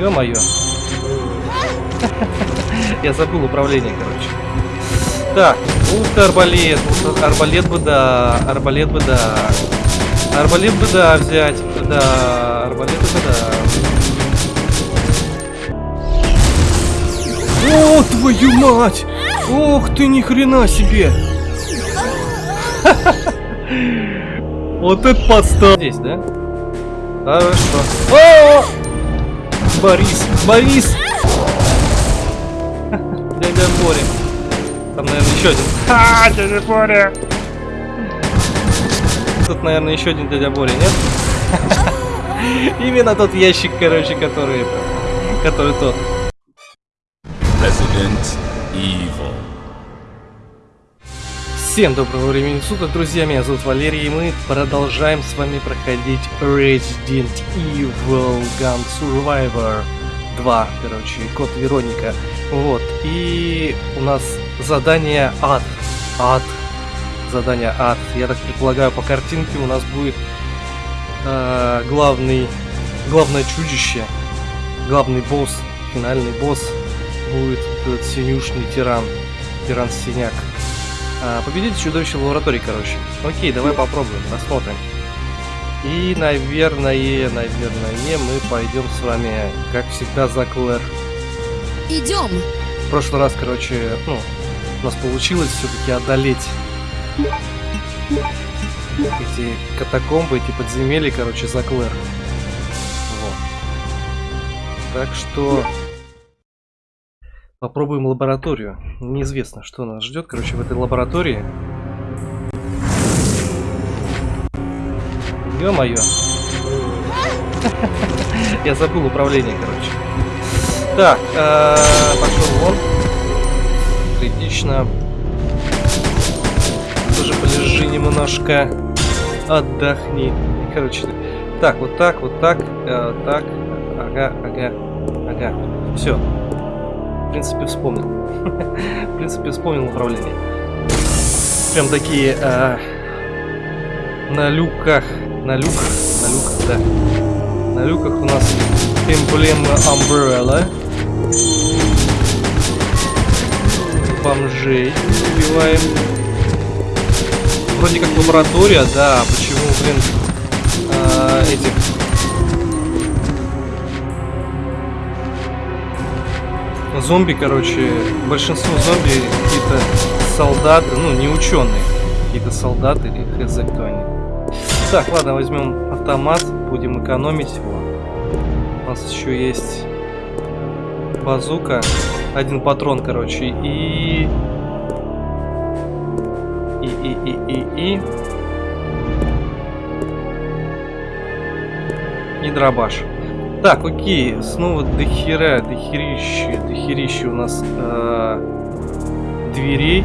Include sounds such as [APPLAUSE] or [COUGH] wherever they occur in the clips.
Ё-моё. [LAUGHS] Я забыл управление, короче. Так, ты, арбалет. Арбалет бы да, арбалет бы да. Арбалет бы да взять. Да, арбалет бы да. О, твою мать! Ох ты, ни хрена себе! [LAUGHS] Вот это подстав. Здесь, да? Хорошо. О! Борис, Борис! Дядя Боря. Там, наверное, еще один. Ха, дядя Боря! Тут, наверное, еще один дядя Боря, нет? [LAUGHS] Именно тот ящик, короче, который это, который тот. Resident Evil. Всем доброго времени суток, друзья, меня зовут Валерий, и мы продолжаем с вами проходить Resident Evil Gun Survivor 2, короче, код Вероника. Вот, и у нас задание ад. Ад. Задание ад. Я так предполагаю, по картинке у нас будет э, главный, главное чудище, главный босс, финальный босс будет этот синюшный тиран, тиран-синяк. А, победить чудовище в лаборатории, короче. Окей, давай попробуем, посмотрим. И, наверное, наверное, мы пойдем с вами, как всегда, за Клэр. Идем. В прошлый раз, короче, ну, у нас получилось все-таки одолеть эти катакомбы, эти подземелья, короче, за Клэр. Вот. Так что попробуем лабораторию. Неизвестно, что нас ждет, короче, в этой лаборатории. Ё-моё. [LAUGHS] Я забыл управление, короче. Так, э, пошел вон. Критично. Тоже полежи немножко. Отдохни. Короче, так, вот так, вот так, э, так. Ага, ага, ага. Все. В принципе, вспомнил. [LAUGHS] В принципе, вспомнил управление. Прям такие э, на люках, на люках, на люках, да. На люках у нас эмблема Umbrella. Бомжей убиваем. Вроде как лаборатория, да. Почему, блин, э, этих зомби, короче, большинство зомби какие-то солдаты, ну, не ученые, какие-то солдаты или хз кто они. Так, ладно, возьмем автомат, будем экономить его. У нас еще есть базука, один патрон, короче, и... И, и, и, и, и... И дробаш. Так, окей, снова дохера, дохерище, дохерище у нас э, дверей.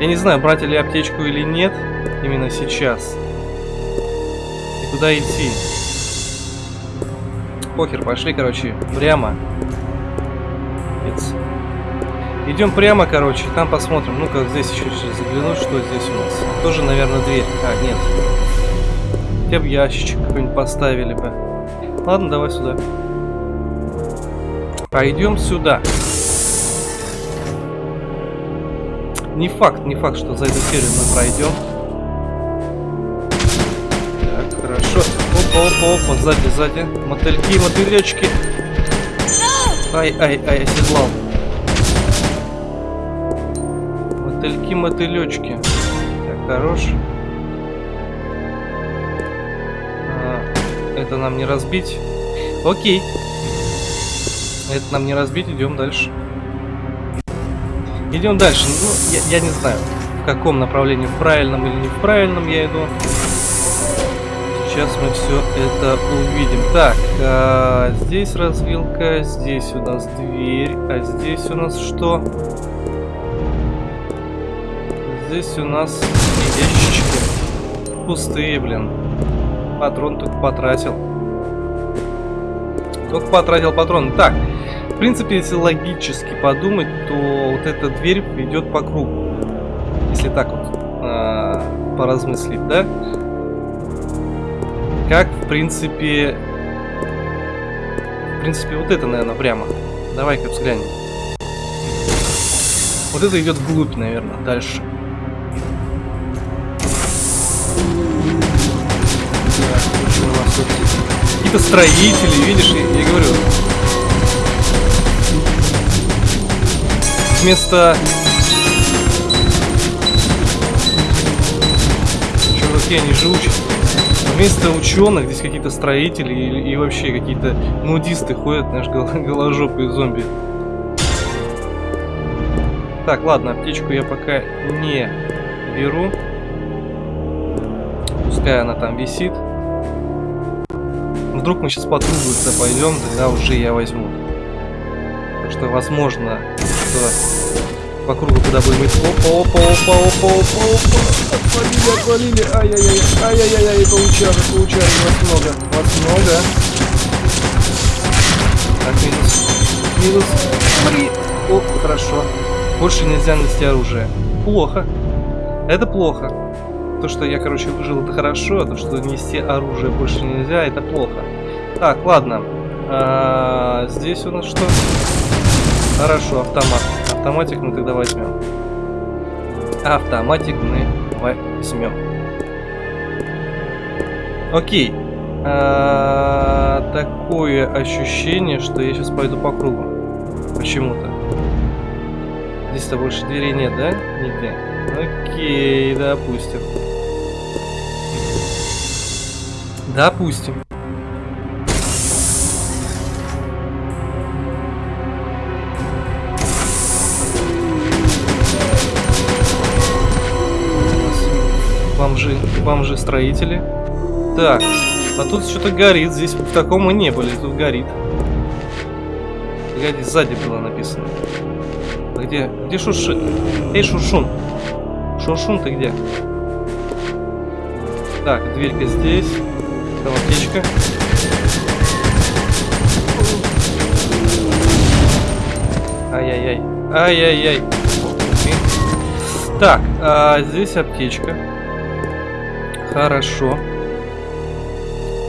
Я не знаю, брать ли аптечку или нет, именно сейчас. И куда идти? Похер, пошли, короче, прямо. Идем прямо, короче, там посмотрим. Ну-ка, здесь еще заглянуть, что здесь у нас. Тоже, наверное, дверь. А, нет. Хотя бы ящичек какой-нибудь поставили бы. Ладно, давай сюда. Пойдем сюда. Не факт, не факт, что за эту серию мы пройдем. Так, хорошо. Опа, опа, опа, сзади, сзади. Мотыльки, мотылечки. Ай, ай, ай, оседлал. Мотыльки, мотылечки. Так, хорош. Это нам не разбить. Окей. Это нам не разбить, идем дальше. Идем дальше. Ну, я, я не знаю, в каком направлении, в правильном или не в правильном я иду. Сейчас мы все это увидим. Так, а, здесь развилка, здесь у нас дверь, а здесь у нас что? Здесь у нас ящички. Пустые, блин. Патрон потратил. Только потратил патрон. Так, в принципе, если логически подумать, то вот эта дверь ведет по кругу. Если так вот э, поразмыслить, да? Как, в принципе, В принципе, вот это, наверное, прямо. Давай-ка взглянем. Вот это идет вглубь, наверное, дальше. Какие-то строители, видишь, я, я говорю. Вместо... Чуваки, они живучие. Вместо ученых здесь какие-то строители и, и вообще какие-то нудисты ходят, гол голожопые зомби. Так, ладно, аптечку я пока не беру. Пускай она там висит. Вдруг мы сейчас по трубу пойдем, тогда уже я возьму. Так что возможно, что по кругу куда будем идти. Опа, опа, опа, опа, опа, опа. Отвалили, отвалили. Ай-яй-яй, ай-яй-яй, получали, получали. Вас много, вас много. Так, минус. Минус. Смотри. О, хорошо. Больше нельзя нести оружие. Плохо. Это плохо. То, что я, короче, выжил, это хорошо, а то, что нести оружие больше нельзя, это плохо. Так, ладно. А, здесь у нас что? Хорошо, автомат. Автоматик мы тогда возьмем. Автоматик мы возьмем. Окей. А, такое ощущение, что я сейчас пойду по кругу. Почему-то. Здесь-то больше дверей нет, да? Нигде. Окей, допустим. Допустим. Бомжи-строители. Так, а тут что-то горит. Здесь в таком мы не были, тут горит. Погоди, сзади было написано. А где? Где Шурши? Эй, Шуршун! Шуршун, ты где? Так, дверька здесь. Там аптечка. Ай-яй-яй. Ай-яй-яй. Так, а здесь аптечка. Хорошо.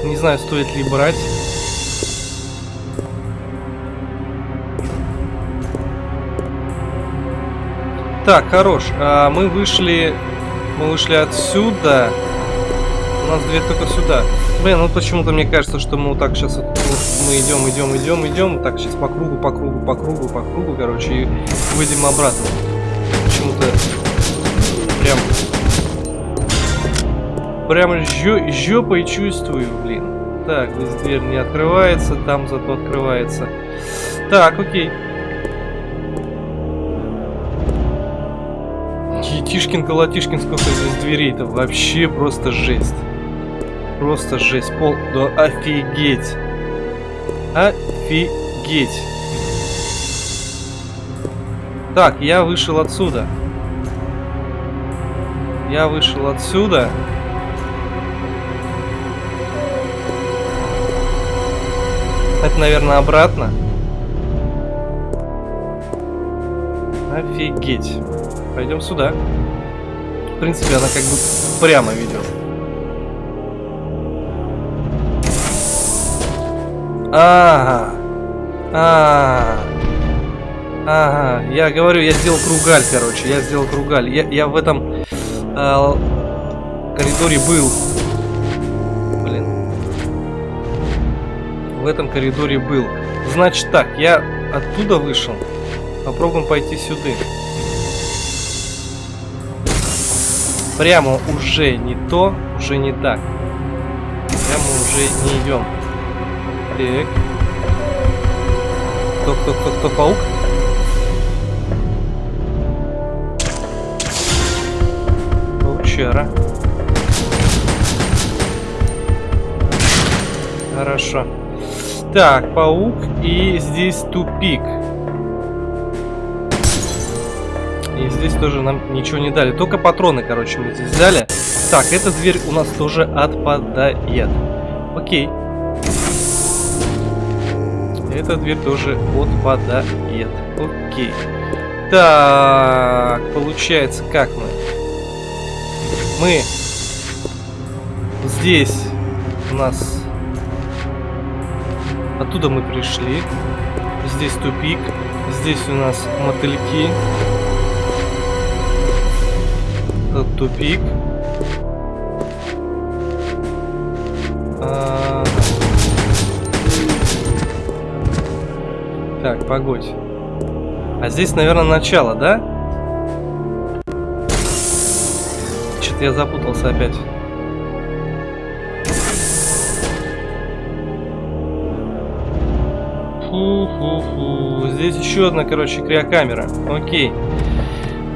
Не знаю, стоит ли брать. Так, хорош. А, мы вышли... Мы вышли отсюда. У нас дверь только сюда. Блин, ну почему-то мне кажется, что мы вот так сейчас... Вот, мы идем, идем, идем, идем. Так, сейчас по кругу, по кругу, по кругу, по кругу, короче, и выйдем обратно. Почему-то... Прям жё, жопой чувствую, блин. Так, здесь дверь не открывается, там зато открывается. Так, окей. Тишкин колотишкин, сколько здесь дверей-то. Вообще просто жесть. Просто жесть. Пол... Да офигеть. Офигеть. Так, я вышел отсюда. Я вышел отсюда. Это, наверное, обратно. Офигеть. Пойдем сюда. В принципе, она как бы прямо ведет. Ага. А, Ага. Я говорю, я сделал кругаль, короче. Я сделал кругаль. Я, я в этом э, коридоре был. В этом коридоре был. Значит так, я оттуда вышел. Попробуем пойти сюда. Прямо уже не то, уже не так. Прямо уже не идем. Так. Кто, кто, кто, кто, паук? Паучара. Хорошо. Так, паук, и здесь тупик. И здесь тоже нам ничего не дали. Только патроны, короче, мы здесь взяли. Так, эта дверь у нас тоже отпадает. Окей. Эта дверь тоже отпадает. Окей. Так, получается, как мы? Мы здесь у нас Оттуда мы пришли. Здесь тупик. Здесь у нас мотыльки. Тут тупик. А... Так, погодь. А здесь, наверное, начало, да? Что-то я запутался опять. Еще одна, короче, криокамера. Окей.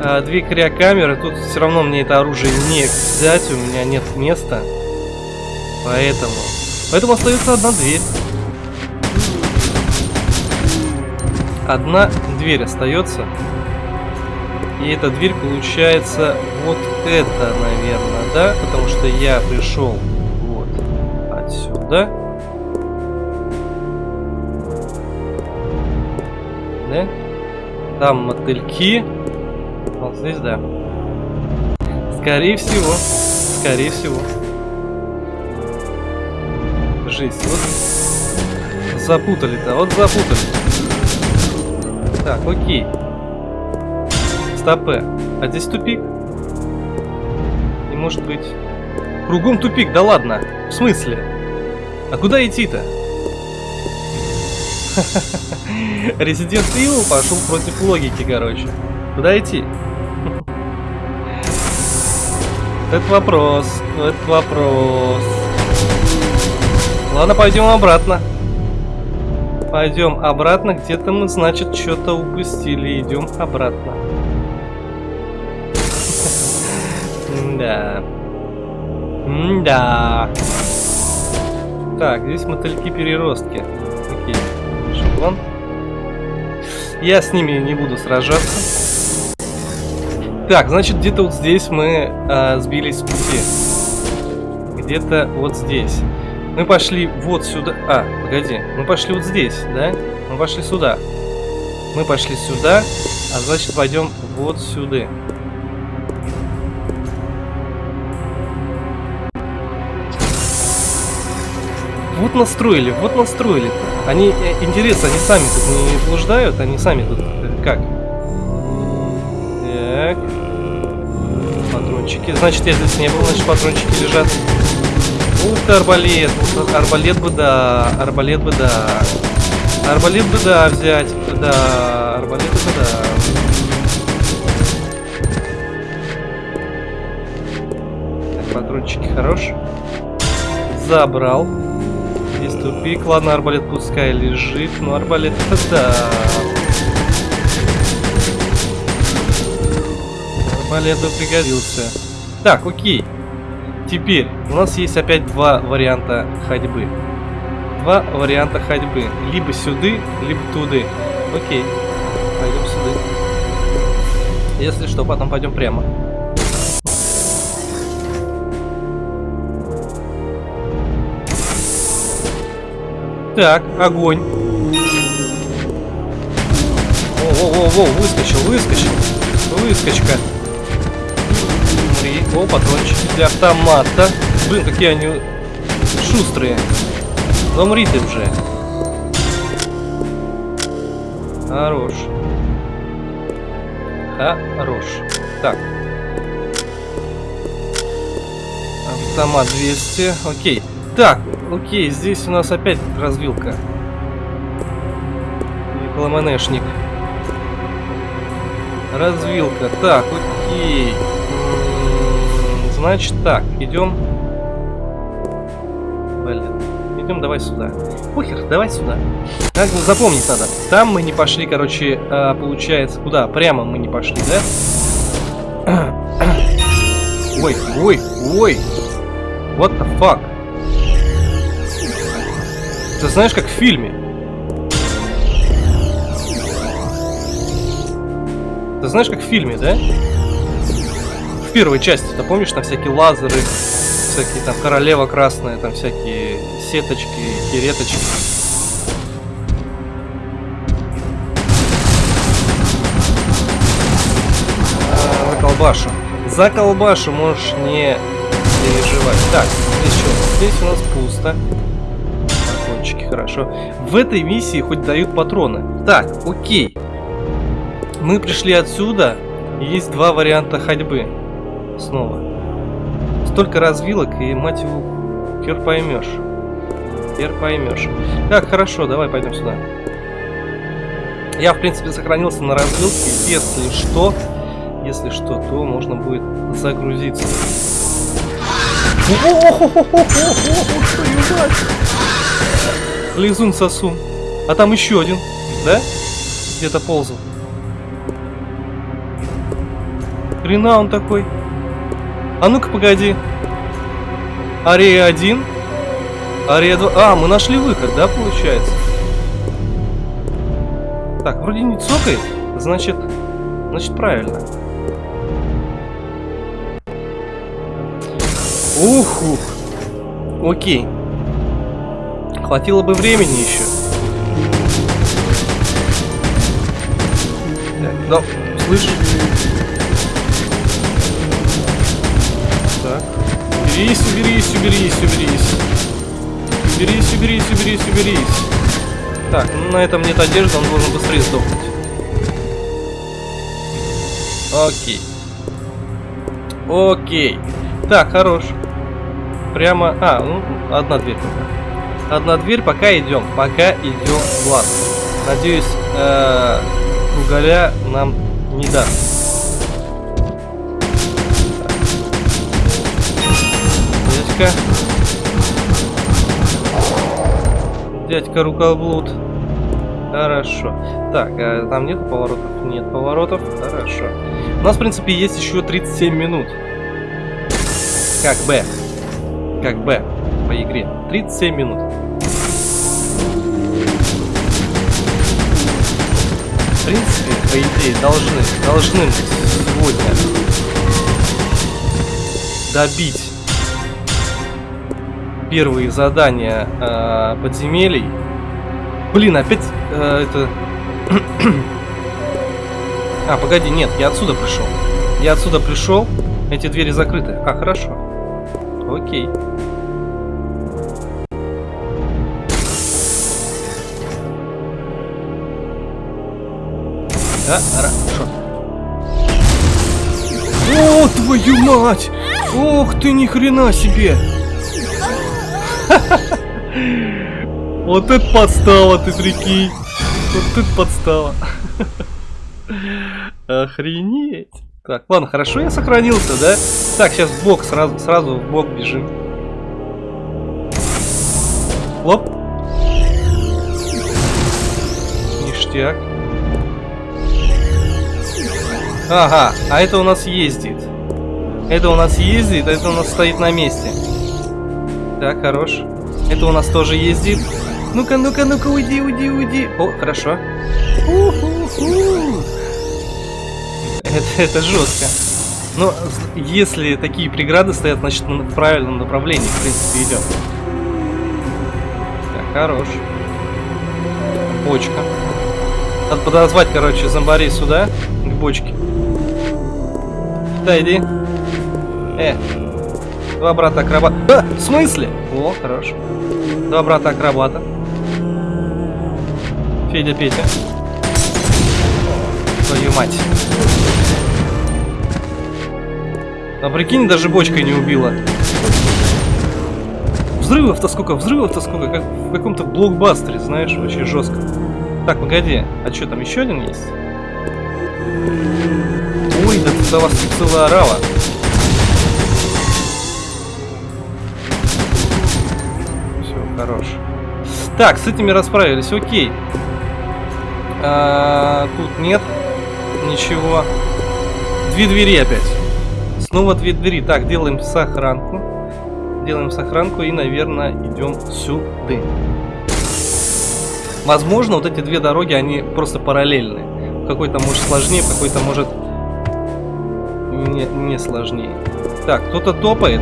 А, две криокамеры. Тут все равно мне это оружие не взять. У меня нет места. Поэтому... Поэтому остается одна дверь. Одна дверь остается. И эта дверь получается вот это, наверное, да? Потому что я пришел вот отсюда. Да? Там мотыльки. Вот здесь, да. Скорее всего. Скорее всего. Жесть. Вот запутали-то. Вот запутали. Так, окей. Стопе. А здесь тупик? Не может быть. Кругом тупик, да ладно. В смысле? А куда идти-то? [LAUGHS] Resident Evil пошел против логики, короче. Куда идти? Это вопрос. Это вопрос. Ладно, пойдем обратно. Пойдем обратно. Где-то мы, значит, что-то упустили. Идем обратно. Да. Да. Так, здесь мотыльки-переростки. Окей. Шаблон. Я с ними не буду сражаться. Так, значит, где-то вот здесь мы а, сбились с пути. Где-то вот здесь. Мы пошли вот сюда. А, погоди. Мы пошли вот здесь, да? Мы пошли сюда. Мы пошли сюда, а значит пойдем вот сюда. Настроили, вот настроили. Они, э, интересно, они сами тут не блуждают, они сами тут э, как? Так. Патрончики. Значит, я здесь не был, значит, патрончики лежат. Ух ты, арбалет. Арбалет бы да. Арбалет бы да. Арбалет бы да взять. Да. Арбалет бы да. Так, патрончики хорош. Забрал. Здесь тупик. Ладно, арбалет пускай лежит. Но арбалет да. Арбалет бы пригодился. Так, окей. Теперь у нас есть опять два варианта ходьбы. Два варианта ходьбы. Либо сюда, либо туда. Окей. Пойдем сюда. Если что, потом пойдем прямо. Так, огонь. О-о-о, выскочил, выскочил. Выскочка. О, патрончики для автомата. Блин, какие они шустрые. Замри ты уже. Хорош. Хорош. Так. Автомат 200. Окей. Так, окей, здесь у нас опять развилка. И ЛМНшник. Развилка. Так, окей. Значит так, идем. Блин. Идем давай сюда. Похер, давай сюда. Как запомнить надо. Там мы не пошли, короче, а, получается, куда? Прямо мы не пошли, да? [CLEARS THROAT] Ой, ой, ой. What the fuck? Ты знаешь, как в фильме. Ты знаешь, как в фильме, да? первой части, ты помнишь, там всякие лазеры, всякие там королева красная, там всякие сеточки, хереточки. А, за колбашу. За колбашу можешь не переживать. Так, здесь что? Здесь у нас пусто. Хорошо. В этой миссии хоть дают патроны. Так, окей. Мы пришли отсюда. Есть два варианта ходьбы. Снова. Столько развилок, и мать его, хер поймешь. Хер поймешь. Так, хорошо, давай пойдем сюда. Я, в принципе, сохранился на развилке. Если что, если что, то можно будет загрузиться. Лизун сосун. А там еще один, да? Где-то ползал. Хрена он такой. А ну-ка, погоди. Ария 1. Ария 2. А, мы нашли выход, да, получается? Так, вроде не цокает. Значит, значит правильно. Ух, ух. Окей. Хватило бы времени еще. Так, да, слышь? Так. Уберись, уберись, уберись, уберись. Уберись, уберись, уберись, уберись. Так, ну на этом нет одежды, он должен быстрее сдохнуть. Окей. Окей. Так, хорош. Прямо... А, ну, одна дверь пока. Одна дверь, пока идем. Пока идем в лад. Надеюсь, э -э, уголя нам не даст. Дядька. Дядька рукоблуд. Хорошо. Так, а там нет поворотов? Нет поворотов. Хорошо. У нас, в принципе, есть еще 37 минут. Как бы как Б по игре. 37 минут. Принципе, по идее, должны, должны сегодня добить первые задания э, подземелий. Блин, опять э, это... [CLEARS THROAT] а, погоди, нет, я отсюда пришел. Я отсюда пришел, эти двери закрыты. А, хорошо. Окей. Хорошо. О, твою мать! Ох ты, ни хрена себе! [LAUGHS] Вот это подстава, ты прикинь! Вот это подстава! [LAUGHS] Охренеть! Так, ладно, хорошо я сохранился, да? Так, сейчас в бок, сразу, сразу в бок бежим. Лоп. Ништяк. Ага, а это у нас ездит. Это у нас ездит, а это у нас стоит на месте. Так, хорош. Это у нас тоже ездит. Ну-ка, ну-ка, ну-ка, уйди, уйди, уйди. О, хорошо. Это, это жестко. Но если такие преграды стоят, значит мы в правильном направлении, в принципе, идем. Так, хорош. Бочка. Надо подозвать, короче, зомбарей сюда, к бочке. Да, иди. Э. Два брата акробата. А, в смысле? О, хорош. Два брата акробата. Федя, Петя. Твою мать. А прикинь, даже бочкой не убила. Взрывов-то сколько, взрывов-то сколько, как в каком-то блокбастере, знаешь, вообще жестко. Так, погоди, а что, там еще один есть? Ой, да тут у вас целая орава. Все, хорош. Так, с этими расправились, окей. А, тут нет ничего. Две двери опять. Снова две двери. Так, делаем сохранку. Делаем сохранку и, наверное, идем сюда. Возможно, вот эти две дороги, они просто параллельны какой-то может сложнее, какой-то может не, не сложнее. Так, кто-то топает.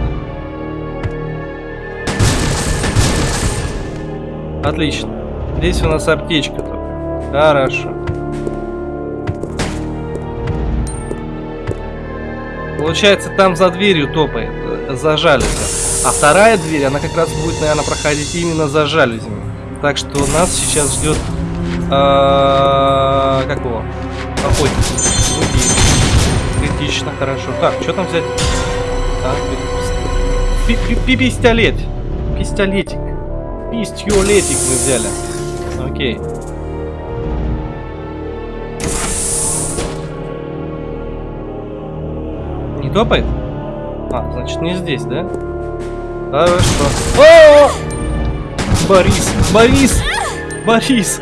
Отлично. Здесь у нас аптечка только. Хорошо. Получается, там за дверью топает, э, за. А вторая дверь, она как раз будет, наверное, проходить именно за жалюзями. Так что нас сейчас ждет... А, как его? Охотник. Критично, хорошо. Так, что там взять? Так, пистолет. Пистолетик. Пистолетик мы взяли. Окей. Не топает? А, значит не здесь, да? Хорошо. О! Борис! Борис! Борис!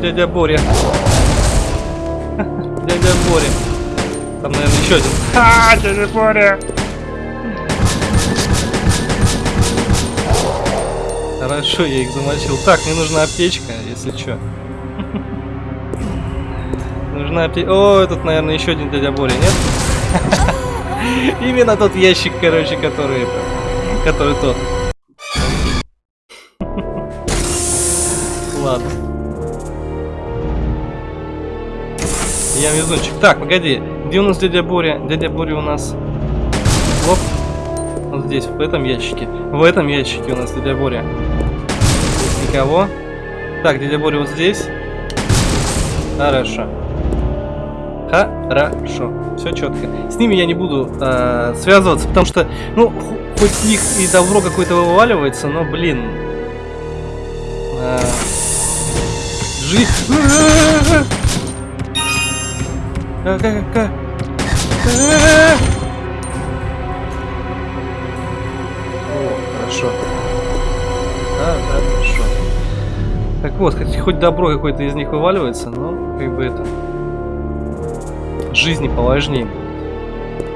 Дядя Боря. Дядя Боря. Там, наверное, еще один. Ха, дядя Боря! Хорошо, я их замочил. Так, мне нужна аптечка, если что. Нужна аптечка. О, тут, наверное, еще один дядя Боря, нет? [LAUGHS] Именно тот ящик, короче, который это. Который тот. [LAUGHS] Ладно. Я везунчик. Так, погоди. Где у нас дядя Боря? Дядя Боря у нас... Оп. Вот здесь, в этом ящике. В этом ящике у нас дядя Боря. Здесь никого. Так, дядя Боря вот здесь. Хорошо. Хорошо. Все четко. С ними я не буду э, связываться, потому что, ну, хоть с них и добро какое-то вываливается, но, блин. Э, жизнь. О, хорошо. Да, да, хорошо. Так вот, хоть, хоть добро какое-то из них вываливается, но как бы это жизни поважнее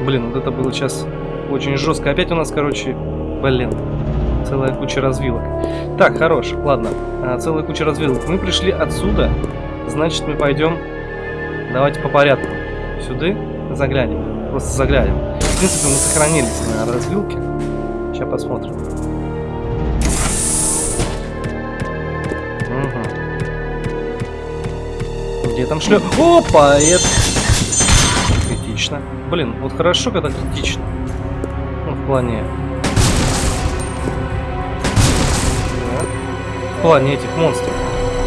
Блин, вот это было сейчас очень жестко. Опять у нас, короче, блин, целая куча развилок. Так, хорош, ладно, а, целая куча развилок. Мы пришли отсюда, значит мы пойдем, давайте по порядку. Сюда заглянем, просто заглянем. В принципе, мы сохранились на развилке. Сейчас посмотрим. Угу. Где там шлеп? Опа, это критично. Блин, вот хорошо, когда критично. Ну, в плане... В плане этих монстров.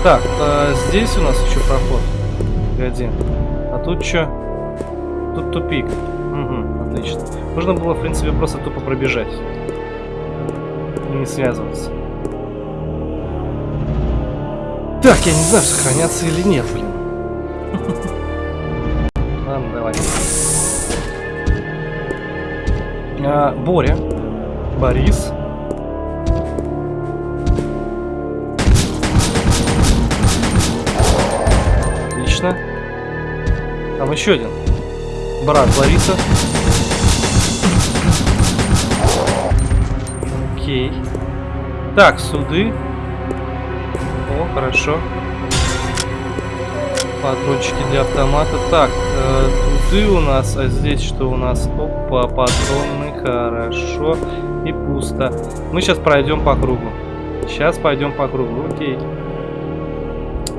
Так, а здесь у нас еще проход. Погоди. А тут что? Тут тупик. Угу, отлично. Можно было, в принципе, просто тупо пробежать. И не связываться. Так, я не знаю, сохраняться или нет, блин. [LAUGHS] Ладно, давай. А, Боря. Борис. Отлично. Там еще один. Брат Бориса. Окей. Так, суды. О, хорошо. Патрончики для автомата. Так, э, у нас, а здесь что у нас? Опа, патроны, хорошо. И пусто. Мы сейчас пройдем по кругу. Сейчас пойдем по кругу, окей.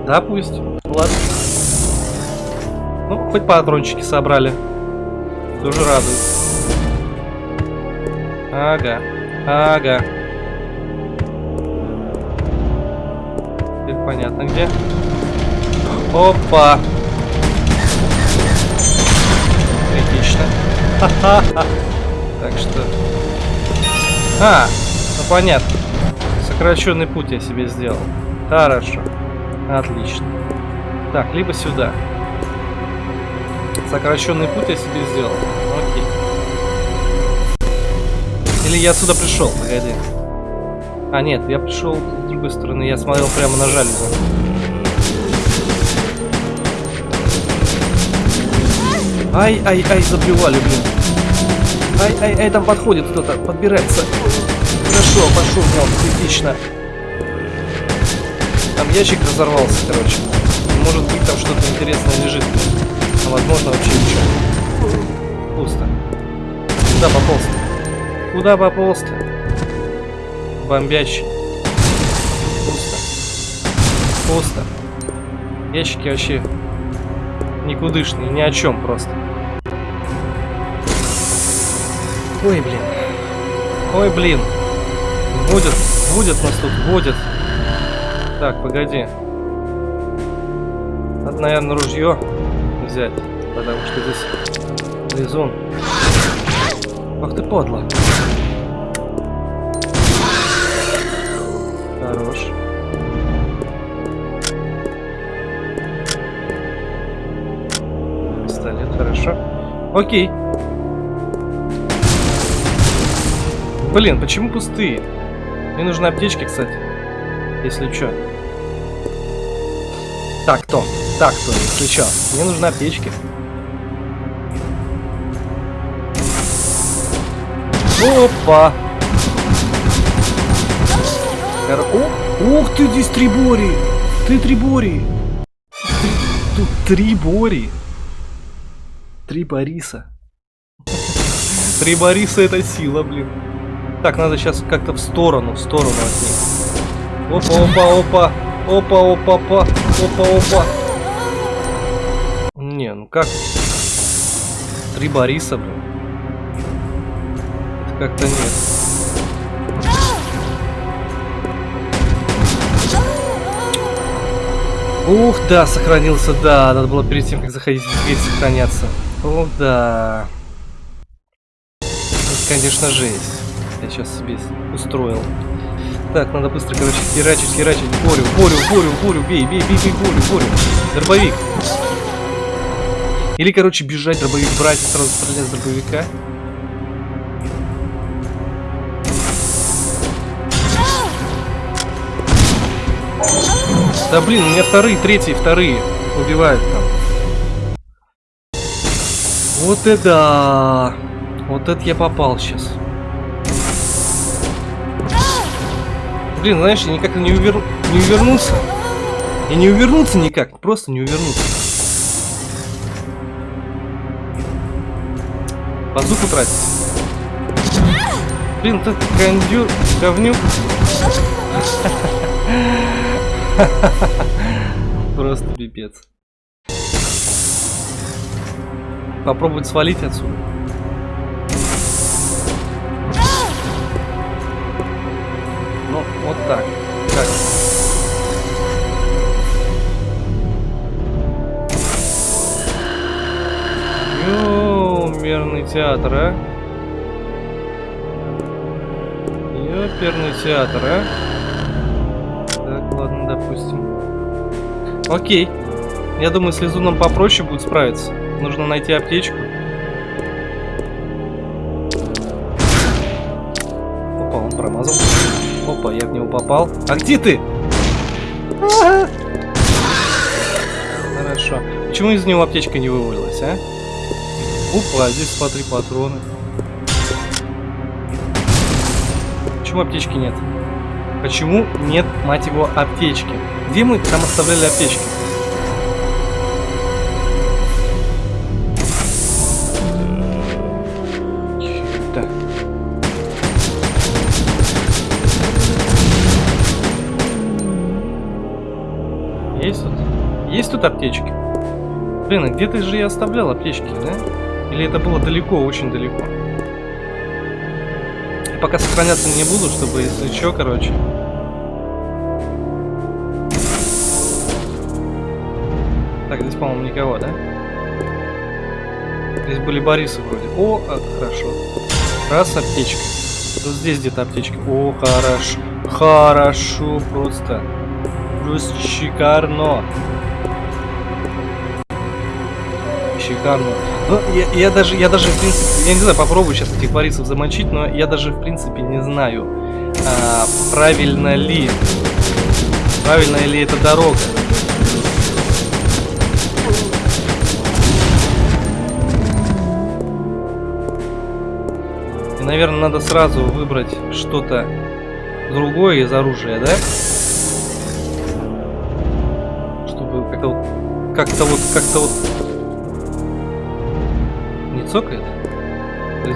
Да, пусть. Ладно. Ну, хоть патрончики собрали. Тоже радует. Ага, ага. Теперь понятно где. Опа! Критично. Так что... А, ну понятно. Сокращенный путь я себе сделал. Хорошо. Отлично. Так, либо сюда. Сокращенный путь я себе сделал. Окей. Или я отсюда пришел, погоди. А, нет, я пришел с другой стороны. Я смотрел прямо на жалюзи. Ай, ай, ай, заплевали, блин. Ай, ай, ай, там подходит кто-то, подбирается. Хорошо, пошел, мел, критично. Там ящик разорвался, короче. Может быть, там что-то интересное лежит. А возможно, вообще ничего. Пусто. Куда пополз-то? Куда пополз-то? Бомбящий. Пусто. Пусто. Ящики вообще никудышные, ни о чем просто. Ой, блин. Ой, блин. Водят, водят нас тут, водят. Так, погоди. Надо, наверное, ружье взять, потому что здесь лизун. Ах ты подло. Хорош. Пистолет, хорошо. Окей. Блин, почему пустые? Мне нужны аптечки, кстати. Если чё. Так, Том. Так, если чё. Мне нужны аптечки. Опа! Кор... О, ух ты, здесь три бори! Ты три бори! Тут три бори! Три Бориса. Три Бориса это сила, блин. Так, надо сейчас как-то в сторону, в сторону от них. Опа, опа, опа. Опа, опа, опа. Опа, опа. Не, ну как? Три Бориса, блин. Это как-то нет. Ух, да, сохранился, да. Надо было перед тем, как заходить в дверь, сохраняться. О, да. Это, конечно, жесть. Я сейчас себе устроил. Так, надо быстро, короче, херачить, херачить. Борю, борю, борю, борю, бей, бей, бей, бей, борю, борю. Дробовик. Или, короче, бежать, дробовик брать и сразу стрелять с дробовика. Да блин, у меня вторые, третьи, вторые убивают там. Вот это... Вот это я попал сейчас. Блин, знаешь, я никак не, увер... не увернуться. И не увернуться никак, просто не увернуться. Базуку тратить. Блин, ты кондюр, говнюк. Просто пипец. Попробовать свалить отсюда. Театр, а? Ёперный театр, а? Так, ладно, допустим. Окей. Я думаю, с Лизуном попроще будет справиться. Нужно найти аптечку. Опа, он промазал. Опа, я в него попал. А где ты? А -а -а. Хорошо. Почему из него аптечка не вывалилась, а? Опа, здесь смотри патроны. Почему аптечки нет? Почему нет, мать его, аптечки? Где мы там оставляли аптечки? Есть тут? Есть тут аптечки? Блин, а где-то же я оставлял аптечки, да? Или это было далеко, очень далеко? Пока сохраняться не буду, чтобы, если что, короче... Так, здесь, по-моему, никого, да? Здесь были Борисы вроде. О, а, хорошо. Раз, аптечка. Вот здесь где-то аптечка. О, хорошо. Хорошо, просто. Просто шикарно. Шикарно. Ну, я, я даже, я даже, в принципе, я не знаю, попробую сейчас этих Борисов замочить, но я даже, в принципе, не знаю, а, правильно ли, правильно ли эта дорога. И, наверное, надо сразу выбрать что-то другое из оружия, да? Чтобы как-то вот, как-то вот, как-то вот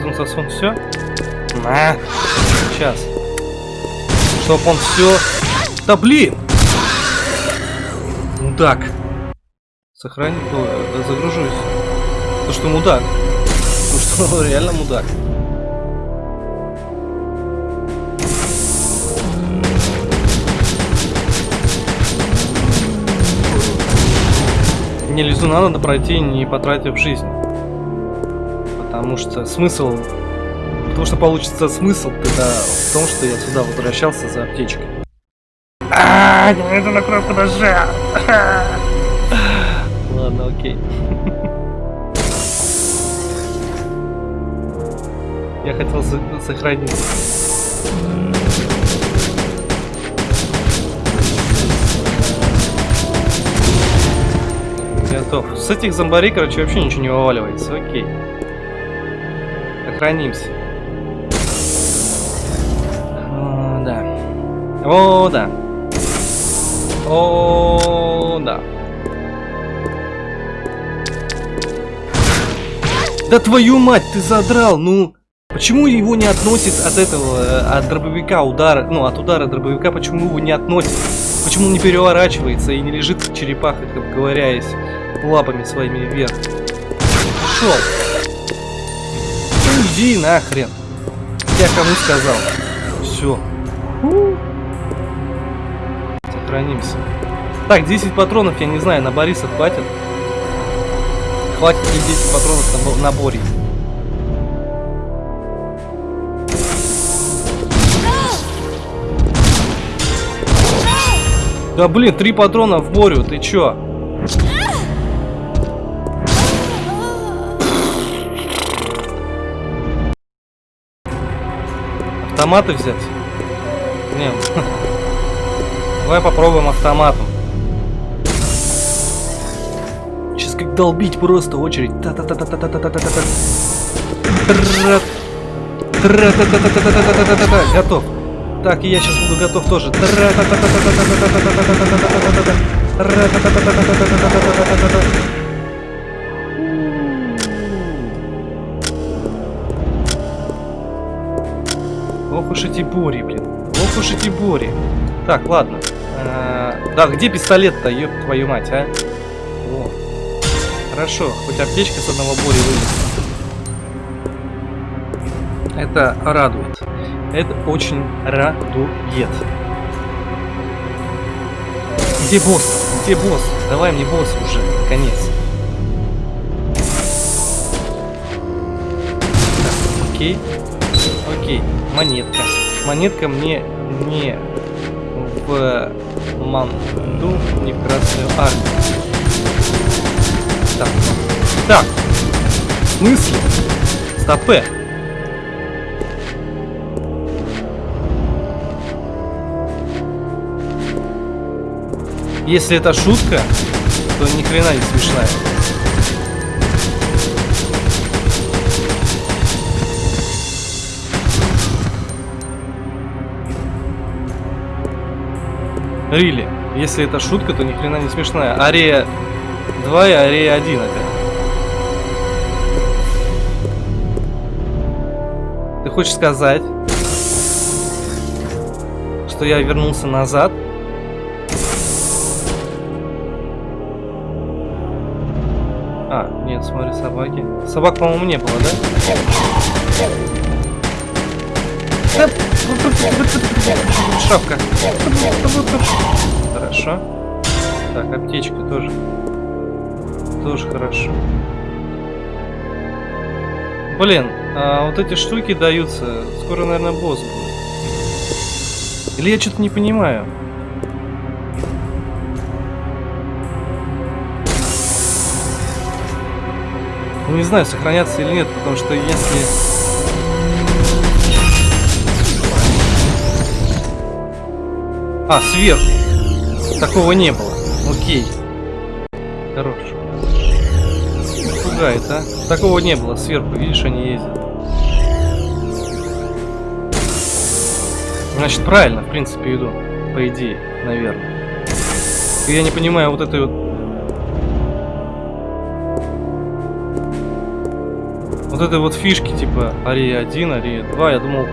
Магнитом засун все. На. Сейчас. Чтоб он все... Да блин! Мудак. Сохранить было. Загружусь. То, что мудак. То, что реально мудак. Не лизуна надо пройти, не потратив жизнь. Потому что смысл... Потому что получится смысл тогда в том, что я сюда возвращался за аптечкой. А, это на кнопку нажал. Ладно, окей. Я хотел сохранить. Готов. С этих зомбарей, короче, вообще ничего не вываливается. Окей. Сохранимся. О, да. О, да. О, да. Да твою мать, ты задрал, ну... Почему его не относит от этого, э, от дробовика удара, ну, от удара дробовика, почему его не относит? Почему он не переворачивается и не лежит в черепахах, обговоряясь лапами своими вверх? Пошел! Иди нахрен! Я кому сказал? Все. Сохранимся. Так, 10 патронов, я не знаю, на Бориса хватит? Хватит ли 10 патронов на, на Борис? Да блин, три патрона в Борю, ты чё? Автоматы взять? Не, [LAUGHS] давай попробуем автоматом. Сейчас как долбить просто очередь. та та та та та та та та та та та Готов. Так, и я сейчас буду готов тоже. Ох уж эти бори, блин. Ох уж эти бори. Так, ладно. Да, где пистолет-то, ёб твою мать, а? О. Хорошо, хоть аптечка с одного бори вынесла. Это радует. Это очень радует. Где босс? Где босс? Давай мне босс уже, конец. Так, окей. Окей, монетка. Монетка мне не в манду, не в Красную Армию. Так, так. В смысле? Стопе. Если это шутка, то ни хрена не смешная. Рили, если это шутка, то ни хрена не смешная. Арея 2 и Арея 1 опять. Ты хочешь сказать, что я вернулся назад? Нет, смотри, собаки. Собак, по-моему, не было, да? Шапка. Хорошо. Так, аптечка тоже. Тоже хорошо. Блин, а вот эти штуки даются. Скоро, наверное, босс будет. Или я что-то не понимаю. Ну не знаю, сохраняться или нет, потому что если... А, сверху. Такого не было. Окей. Хорош. Пугает, а? Такого не было. Сверху, видишь, они ездят. Значит, правильно, в принципе, иду. По идее, наверное. Я не понимаю вот этой вот вот этой вот фишки, типа Ария 1, Ария 2, я думал...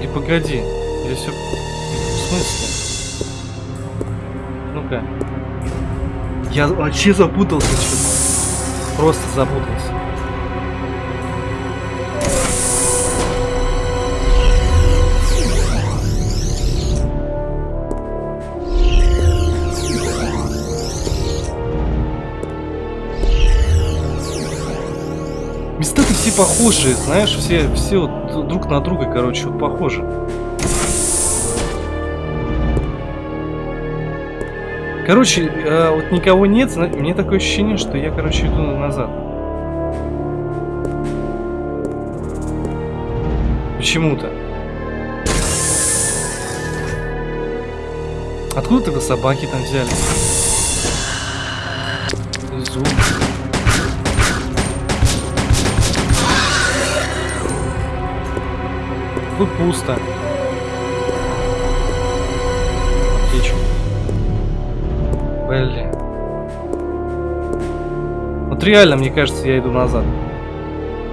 Не погоди, или все... В смысле? Ну-ка. Я вообще запутался. Что Просто запутался. Места-то все похожие, знаешь, все, все друг на друга, короче, вот похожи. Короче, э, вот никого нет, мне такое ощущение, что я, короче, иду назад. Почему-то. Откуда тогда собаки там взялись? Звук. Тут пусто. Блин. Вот реально, мне кажется, я иду назад.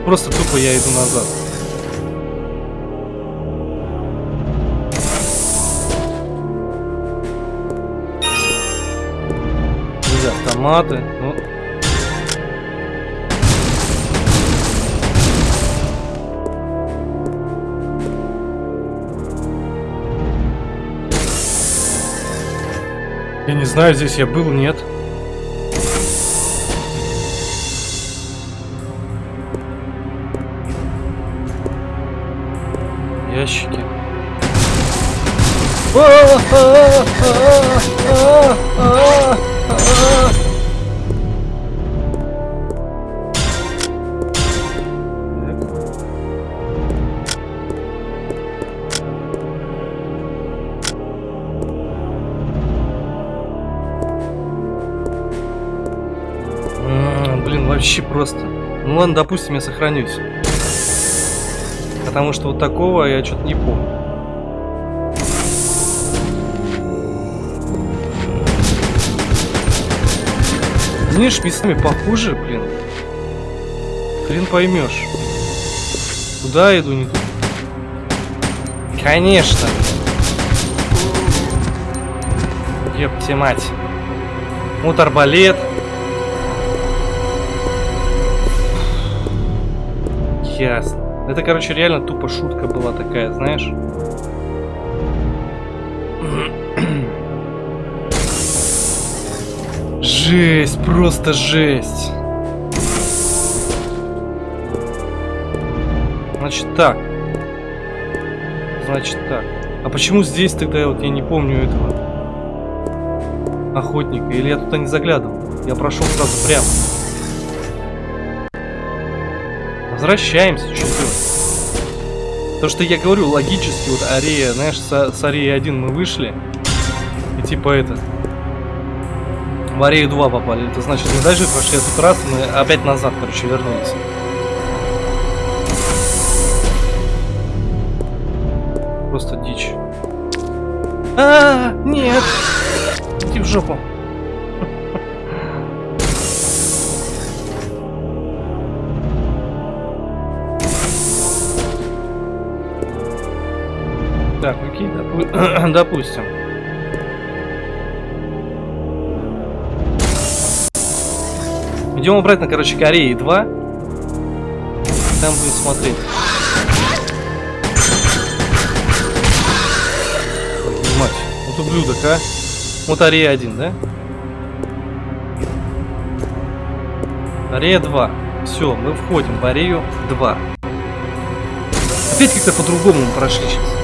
Просто тупо я иду назад. Друзья, автоматы. Я не знаю, здесь я был, нет. Ящики. Так. Просто. Ну ладно, допустим, я сохранюсь. Потому что вот такого я что-то не помню. Видишь, местами похуже, блин. Хрен поймешь. Куда иду, не туда. Конечно. Ёпте мать. Вот. Ясно. Это, короче, реально тупо шутка была такая, знаешь? Жесть, просто жесть. Значит так. Значит так. А почему здесь тогда вот я не помню этого охотника? Или я туда не заглядывал? Я прошел сразу прямо. Возвращаемся, делать? То, что я говорю, логически, вот Арея, знаешь, с, с Ареи 1 мы вышли, и типа это, в Арею 2 попали. Это значит, мы дальше прошли этот раз, мы опять назад, короче, вернулись. Просто дичь. А, нет! Иди в жопу. Так, окей, допу- [CLEARS THROAT] допустим. Идем обратно, короче, Кореи 2. Там будем смотреть. Мать, вот ублюдок, а. Вот Арея 1, да? Арея 2. Все, мы входим в Арею 2. Опять как-то по-другому мы прошли сейчас.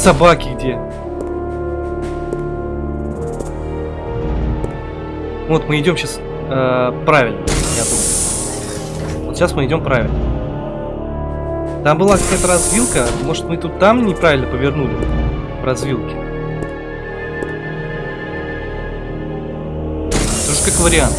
Собаки где? Вот мы идем сейчас правильно, я думаю. Вот сейчас мы идем правильно. Там была какая-то развилка. Может мы тут там неправильно повернули в развилке. Тоже как вариант,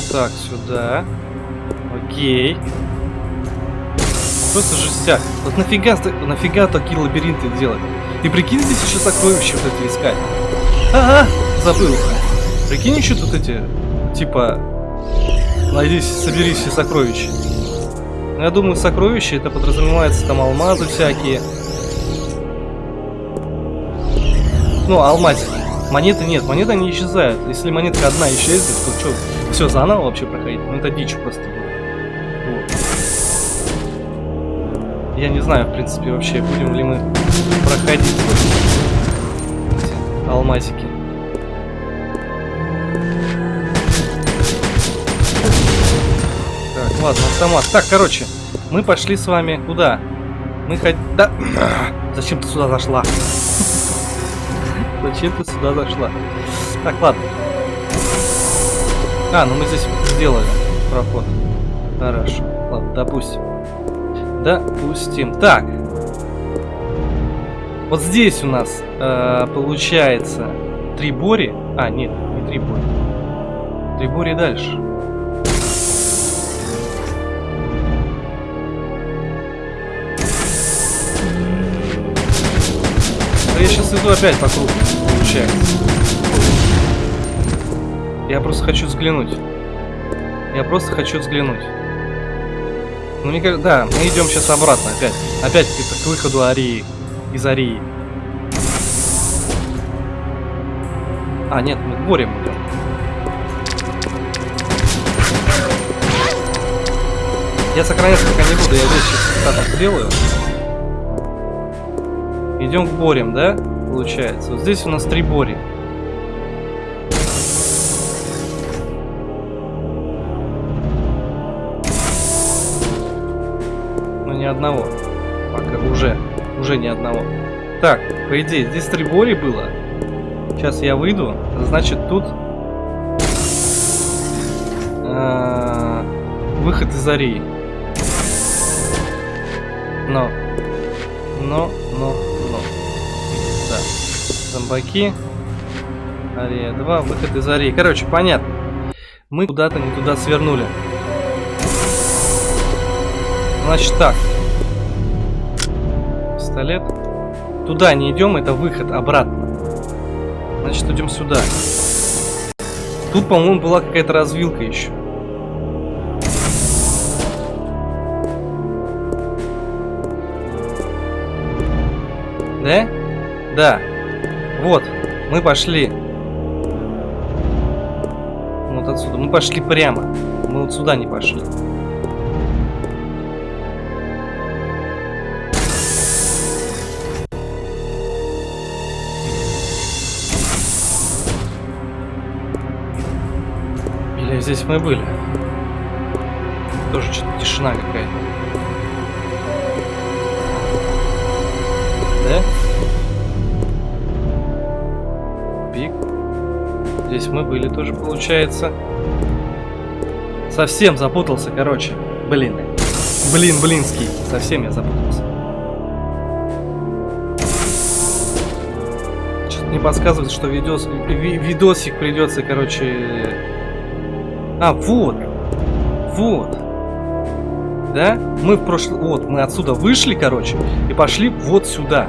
пришел. Так, сюда. Окей. Просто жестяк. Вот нафига, нафига такие лабиринты делать? И прикинь, здесь еще сокровища вот эти искать. Ага, забыл. Прикинь, еще тут эти, типа, найди, собери все сокровища. Ну, я думаю, сокровища это подразумевается там алмазы всякие. Ну, алмазики. Монеты нет, монеты они исчезают. Если монетка одна исчезнет, то что, все заново вообще проходить? Ну это дичь просто. Вот. Я не знаю, в принципе, вообще, будем ли мы проходить эти алмазики. Так, ладно, автомат. Так, короче, мы пошли с вами куда? Мы хоть... Да... [COUGHS] Зачем ты сюда зашла? [LAUGHS] Зачем ты сюда зашла? Так, ладно. А, ну мы здесь сделали проход. Хорошо. Ладно, допустим. Допустим. Так. Вот здесь у нас э, получается три бори. А, нет, не три бори. Три бори дальше. Да я сейчас иду опять по кругу, получается. Я просто хочу взглянуть. Я просто хочу взглянуть. Ну, мне кажется, да, мы идем сейчас обратно опять. Опять к выходу Арии. Из Арии. А, нет, мы к борем идем. Я сохраняться пока не буду, я здесь сейчас так сделаю. Идем к борем, да? Получается. Вот здесь у нас три бори. Ни одного. Так, по идее, здесь три бори было. Сейчас я выйду. Значит, тут... а, Выход из Арии. Но. Но, но, но. Да. Зомбаки. Ария 2, выход из Арии. Короче, понятно. Мы куда-то не туда свернули. Значит так. Пистолет. Туда не идем, это выход обратно. Значит, идем сюда. Тут, по-моему, была какая-то развилка еще. Да? Да. Вот. Мы пошли. Вот отсюда. Мы пошли прямо. Мы вот сюда не пошли. Здесь мы были? Тоже что-то тишина какая-то. Да? Пик. Здесь мы были тоже, получается. Совсем запутался, короче. Блин. Блин, блинский. Совсем я запутался. Что-то не подсказывает, что видос, ви видосик придется, короче... А, вот. Вот. Да? Мы в прошлый... Вот, мы отсюда вышли, короче, и пошли вот сюда.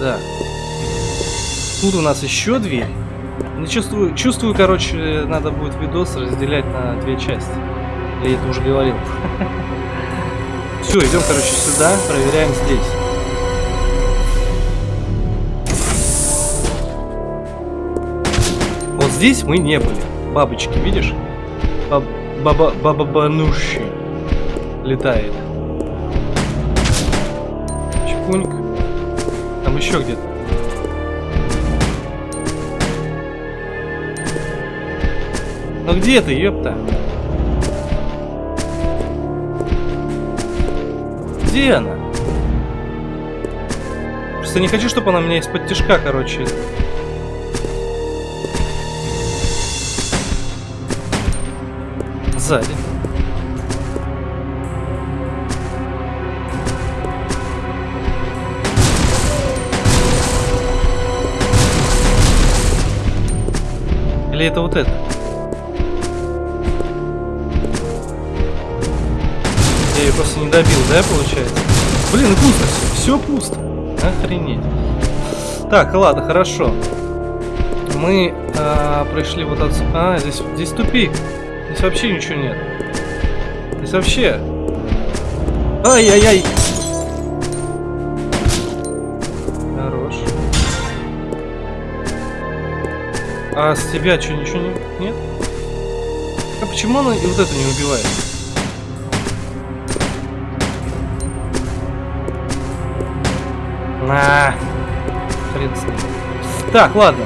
Да. Тут у нас еще дверь. Не чувствую, чувствую, короче, надо будет видос разделять на две части. Я это уже говорил. [LAUGHS] Все, идем, короче, сюда, проверяем здесь. Здесь мы не были. Бабочки, видишь? Баба баба бануши летает. Чпуньк. Там еще где-то. Ну где ты, ёпта? Где она? Просто не хочу, чтобы она меня из-под тяжка, короче. Сзади. Или это вот это? Я ее просто не добил, да, получается? Блин, пусто все. Все пусто. Охренеть. Так, ладно, хорошо. Мы а, пришли вот отсюда. А, здесь, здесь тупик вообще ничего нет. Здесь вообще... Ай-яй-яй! Хорош. А с тебя что, ничего не... нет? А почему она и вот это не убивает? На. -а -а. Так, ладно.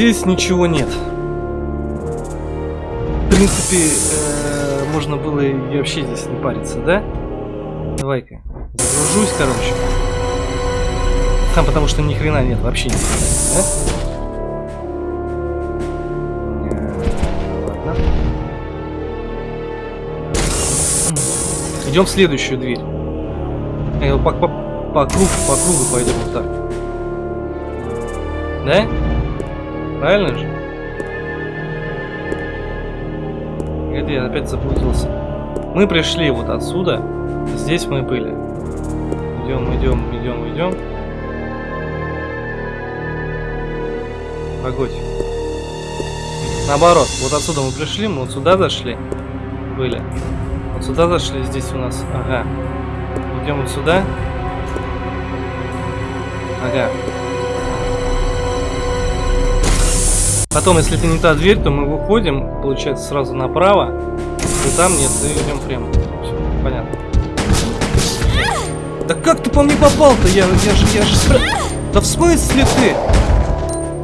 Здесь ничего нет. В принципе, э, можно было и вообще здесь не париться, да? Давай-ка. Загружусь, короче. Там потому что ни хрена нет, вообще ни хрена, да? Э. Идем в следующую дверь. Я по, по, по кругу, по кругу пойдем вот так. Да? Правильно же? Где я опять запутался? Мы пришли вот отсюда. Здесь мы были. Идем, идем, идем, идем. Погодь. Наоборот, вот отсюда мы пришли, мы вот сюда зашли. Были. Вот сюда зашли, здесь у нас. Ага. Идем вот сюда. Ага. Потом, если это не та дверь, то мы выходим, получается, сразу направо. И там нет, и идем прямо. Все, понятно. Да как ты по мне попал-то? Я, я же, я же... Да в смысле ты?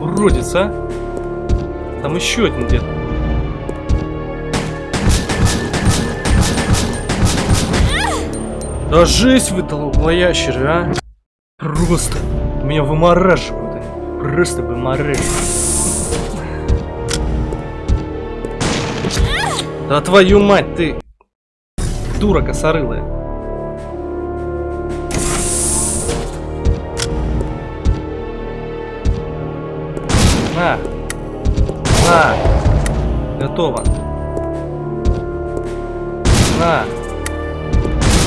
Уродец, а? Там еще один где-то. Да жесть вы долбоящеры, а? Просто меня вымораживают они. Просто вымораживают. Да твою мать ты! Дура косорылая. На! На! Готово. На!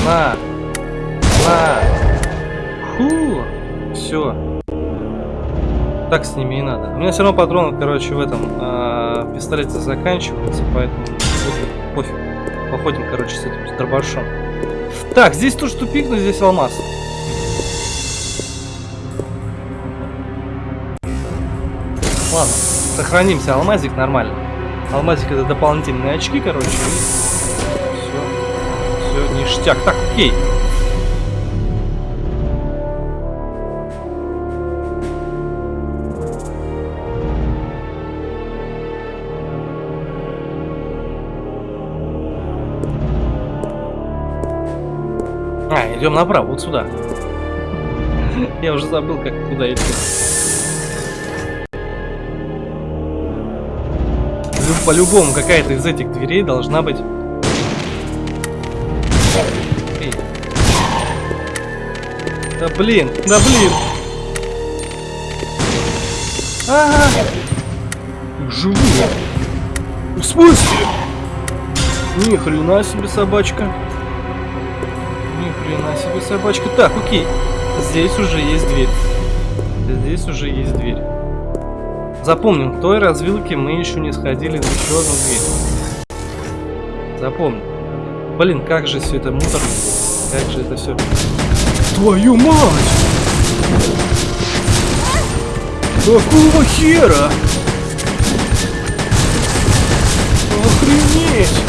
На! На! Фу! Все. Так с ними и надо. У меня все равно патронов, короче, в этом э, пистолете заканчиваются, поэтому пофиг. Походим, короче, с этим дробашом. Так, здесь тоже тупик, но здесь алмаз. Ладно, сохранимся. Алмазик нормально. Алмазик это дополнительные очки, короче. Все. Все, ништяк. Так, окей. Идем направо, вот сюда. [LAUGHS] Я уже забыл, как туда идти. По-любому какая-то из этих дверей должна быть. Эй. Да блин, да блин. Ага. Живу. В смысле? Ни хрена себе собачка. Ни хрена себе собачка. Так, окей. Здесь уже есть дверь. Здесь уже есть дверь. Запомним, в той развилке мы еще не сходили в еще одну дверь. Запомним. Блин, как же все это муторно. Как же это все. Твою мать! Какого хера? Охренеть!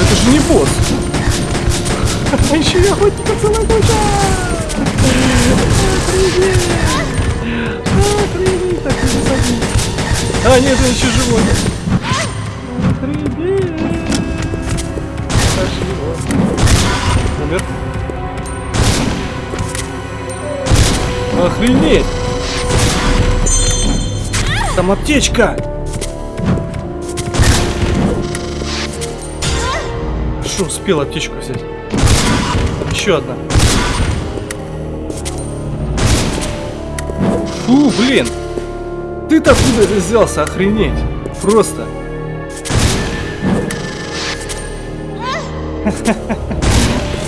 Это же не босс! А еще я охотника целая куча! Охренеть! Охренеть! Так, не забудь! А, нет, он еще живой! Охренеть! Пошли. Умер. Охренеть! Там аптечка! Хорошо, успел аптечку взять. Еще одна. Фу, блин! Ты-то откуда взялся? Охренеть! Просто! [LAUGHS]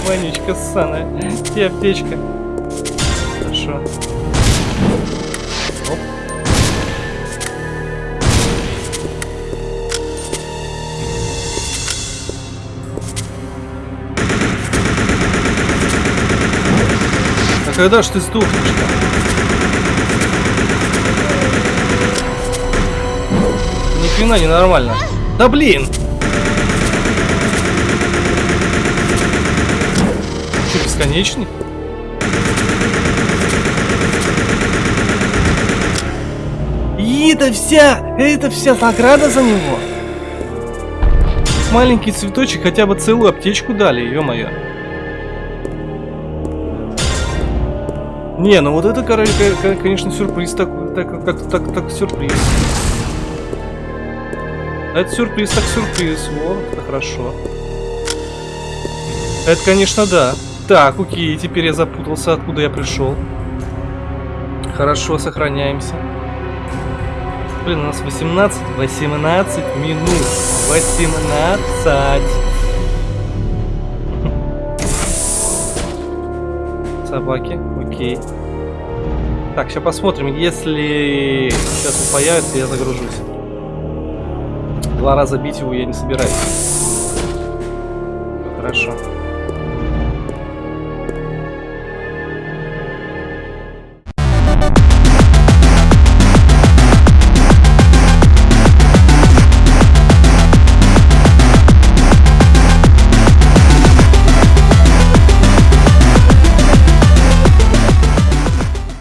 Вонючка ссаная. И аптечка. А когда ж ты сдохнешь? Ни хрена не нормально. Да блин! Что, бесконечный? И это вся, это вся награда за него. Маленький цветочек хотя бы целую аптечку дали, ё-моё. Не, ну вот это, конечно, сюрприз так, так, так, так, так, сюрприз. Это сюрприз, так сюрприз. Вот, это хорошо. Это, конечно, да. Так, окей, теперь я запутался, откуда я пришел. Хорошо, сохраняемся. Блин, у нас 18, 18 минут. 18. Собаки, окей. Так, сейчас посмотрим, если сейчас он появится, я загружусь. Два раза бить его я не собираюсь. Хорошо.